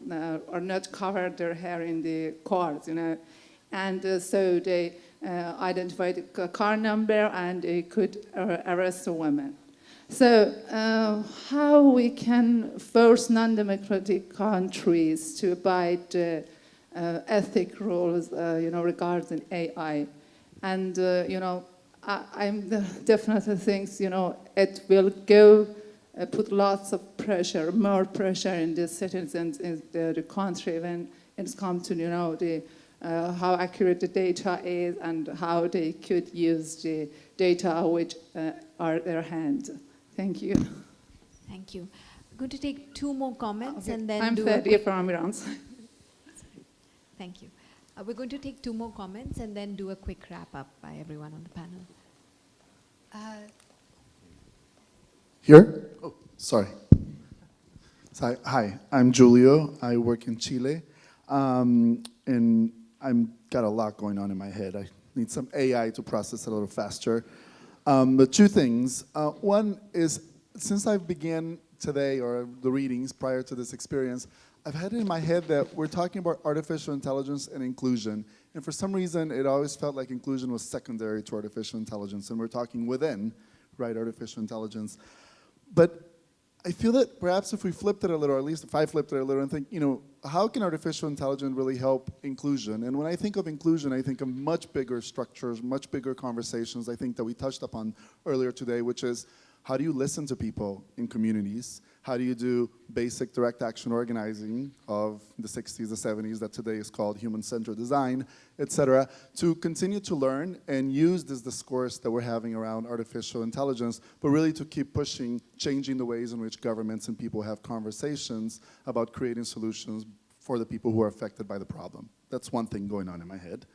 are not covered their hair in the cars. You know, and so they identify the car number and they could arrest the women. So uh, how we can force non-democratic countries to abide uh, uh, ethic rules, uh, you know, regarding AI. And, uh, you know, I, am definitely think, you know, it will go, uh, put lots of pressure, more pressure in the citizens in the, the country when it's come to, you know, the, how accurate the data is and how they could use the data which are their hand. Thank you. Thank you. I'm going to take two more comments okay. and then I'm do Fadia from Iran. Thank you. Uh, we're going to take two more comments and then do a quick wrap up by everyone on the panel. Uh, Here? Oh, sorry. Hi, hi, I'm Julio. I work in Chile. Um, and I've got a lot going on in my head. I need some AI to process a little faster. Um, but two things. Uh, one is, since I began today, or the readings prior to this experience, I've had it in my head that we're talking about artificial intelligence and inclusion. And for some reason, it always felt like inclusion was secondary to artificial intelligence. And we're talking within, right, artificial intelligence. But I feel that perhaps if we flipped it a little, or at least if I flipped it a little and think, you know, how can artificial intelligence really help inclusion? And when I think of inclusion, I think of much bigger structures, much bigger conversations, I think that we touched upon earlier today, which is how do you listen to people in communities? How do you do basic direct action organizing of the 60s, the 70s, that today is called human-centered design, et cetera, to continue to learn and use this discourse that we're having around artificial intelligence, but really to keep pushing, changing the ways in which governments and people have conversations about creating solutions for the people who are affected by the problem. That's one thing going on in my head.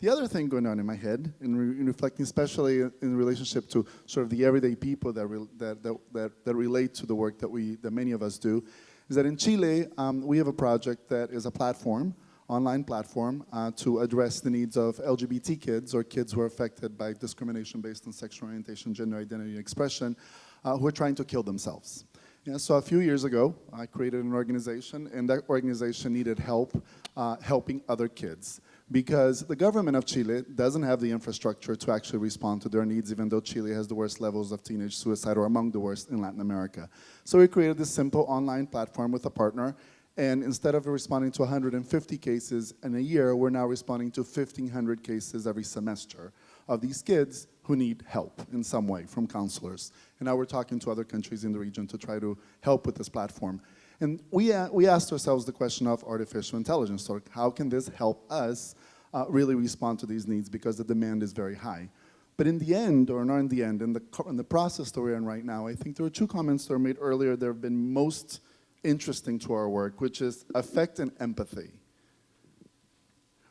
The other thing going on in my head, in, re in reflecting especially in relationship to sort of the everyday people that, that, that, that, that, relate to the work that, we, that many of us do, is that in Chile, um, we have a project that is a platform, online platform, uh, to address the needs of LGBT kids or kids who are affected by discrimination based on sexual orientation, gender identity, and expression, uh, who are trying to kill themselves. Yeah, so a few years ago, I created an organization, and that organization needed help uh, helping other kids because the government of Chile doesn't have the infrastructure to actually respond to their needs, even though Chile has the worst levels of teenage suicide or among the worst in Latin America. So we created this simple online platform with a partner, and instead of responding to 150 cases in a year, we're now responding to 1,500 cases every semester of these kids who need help in some way from counselors. And now we're talking to other countries in the region to try to help with this platform. And we, uh, we asked ourselves the question of artificial intelligence. So how can this help us uh, really respond to these needs because the demand is very high. But in the end, or not in the end, in the, in the process that we're in right now, I think there are two comments that were made earlier that have been most interesting to our work, which is affect and empathy.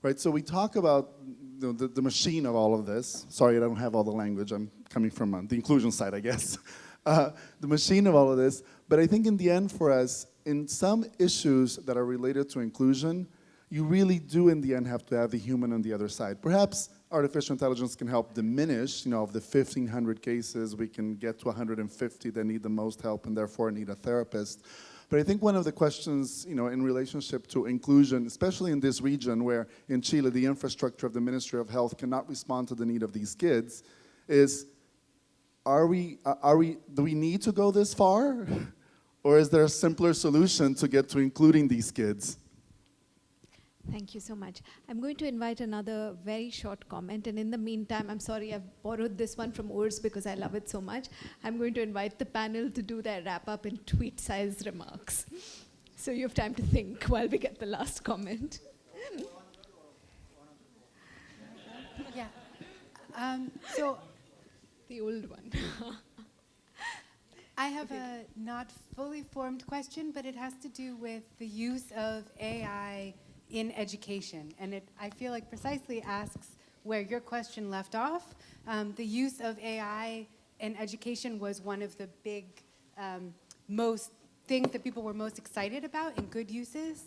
Right, so we talk about the, the, machine of all of this. Sorry, I don't have all the language. I'm coming from uh, the inclusion side, I guess. Uh, the machine of all of this. But I think in the end for us, in some issues that are related to inclusion, you really do in the end have to have the human on the other side. Perhaps artificial intelligence can help diminish, you know, of the 1,500 cases, we can get to 150 that need the most help and therefore need a therapist. But I think one of the questions, you know, in relationship to inclusion, especially in this region where in Chile the infrastructure of the Ministry of Health cannot respond to the need of these kids, is are we, uh, are we, do we need to go this far? or is there a simpler solution to get to including these kids? Thank you so much. I'm going to invite another very short comment. And in the meantime, I'm sorry, I've borrowed this one from Urs because I love it so much. I'm going to invite the panel to do their wrap up in tweet-sized remarks. So you have time to think while we get the last comment. yeah. Um, so the old one. I have a not fully formed question, but it has to do with the use of AI in education. And it, I feel like precisely asks where your question left off. Um, the use of AI in education was one of the big, um, most things that people were most excited about in good uses.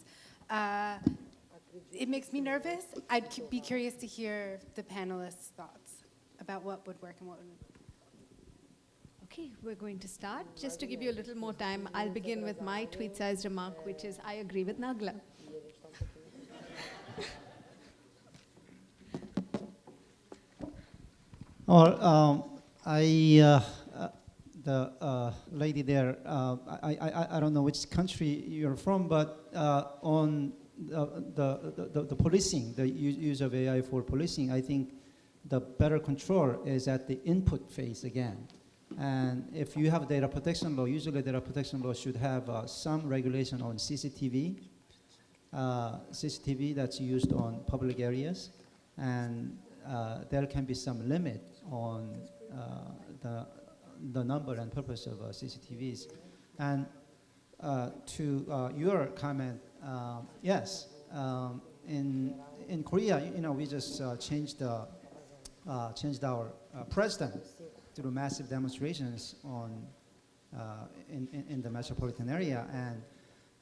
Uh, it makes me nervous. I'd be curious to hear the panelists' thoughts about what would work and what wouldn't. Okay, we're going to start. Just to give you a little more time, I'll begin with my tweet-sized remark, which is I agree with Nagla. Well, um, I, uh, uh, the uh, lady there, uh, I, I, I don't know which country you're from, but uh, on the, the, the, the, policing, the use of AI for policing, I think the better control is at the input phase again. And if you have data protection law, usually data protection law should have uh, some regulation on CCTV, CCTV that's used on public areas, and there can be some limit on uh, the, the number and purpose of uh, CCTVs. And uh, to your comment, yes, um, in, in Korea, you know, we just changed, changed our president through massive demonstrations on uh, in, in, in, the metropolitan area, and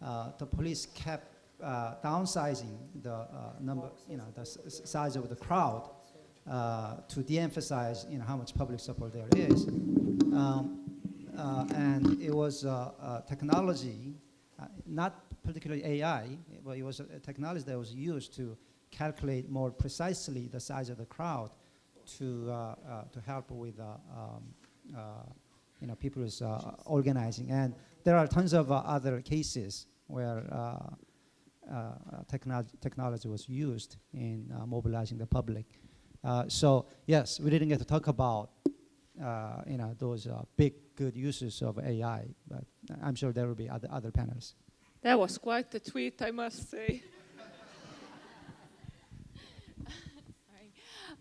uh, the police kept uh, downsizing the number, you know, the size of the crowd uh, to de-emphasize you know, how much public support there is. Um, uh, and it was uh, technology, uh, not particularly AI, but it was a technology that was used to calculate more precisely the size of the crowd to, to help with um, you know, people is uh, organizing. And there are tons of other cases where uh, uh, technology, technology was used in uh, mobilizing the public. Uh, so yes, we didn't get to talk about uh, you know those uh, big good uses of AI, but I'm sure there will be other other panels. That was quite the tweet, I must say. Sorry.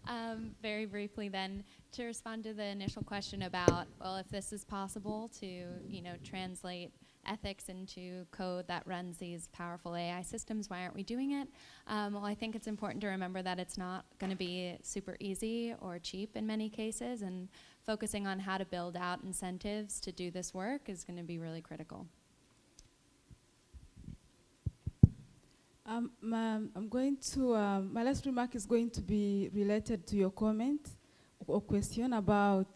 Um, very briefly then, to respond to the initial question about, well, if this is possible to, you know, translate ethics into code that runs these powerful AI systems, why aren't we doing it? Um, well, I think it's important to remember that it's not going to be super easy or cheap in many cases, and focusing on how to build out incentives to do this work is going to be really critical. Um, I'm going to, um, my last remark is going to be related to your comment or question about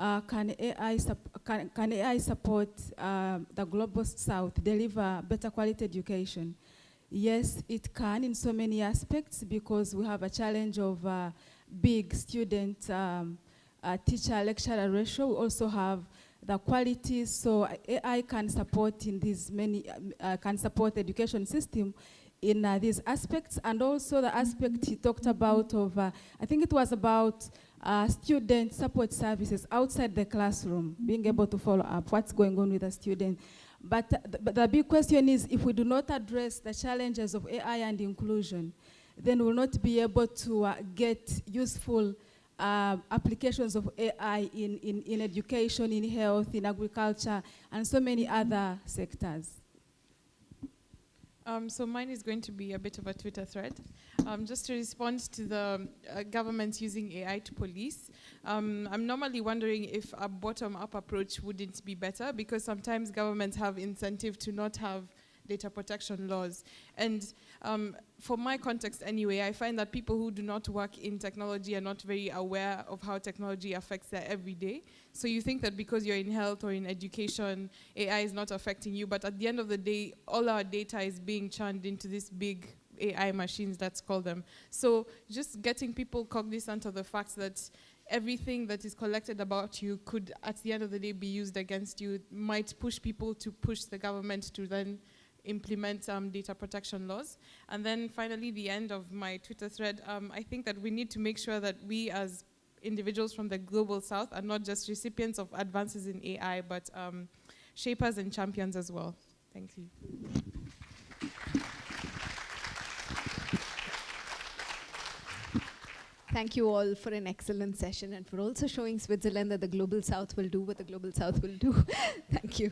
uh, can, AI can, can, AI support uh, the global south deliver better quality education? Yes, it can in so many aspects because we have a challenge of uh, big student um, uh, teacher lecturer ratio. We also have the quality, so AI can support in these many, uh, can support the education system in uh, these aspects and also the aspect he talked about of, uh, I think it was about uh, student support services outside the classroom, being able to follow up what's going on with the student. But, th but the big question is if we do not address the challenges of AI and inclusion, then we'll not be able to uh, get useful uh, applications of AI in, in, in education, in health, in agriculture, and so many other sectors. Um, so mine is going to be a bit of a Twitter thread. Um, just to respond to the uh, government using AI to police, um, I'm normally wondering if a bottom-up approach wouldn't be better because sometimes governments have incentive to not have data protection laws. And um, for my context anyway, I find that people who do not work in technology are not very aware of how technology affects their everyday. So you think that because you're in health or in education, AI is not affecting you, but at the end of the day, all our data is being churned into these big AI machines, let's call them. So just getting people cognizant of the fact that everything that is collected about you could, at the end of the day, be used against you, might push people to push the government to then implement um, data protection laws. And then finally, the end of my Twitter thread, um, I think that we need to make sure that we as individuals from the global south are not just recipients of advances in AI, but um, shapers and champions as well. Thank you. Thank you all for an excellent session and for also showing Switzerland that the Global South will do what the Global South will do. Thank you.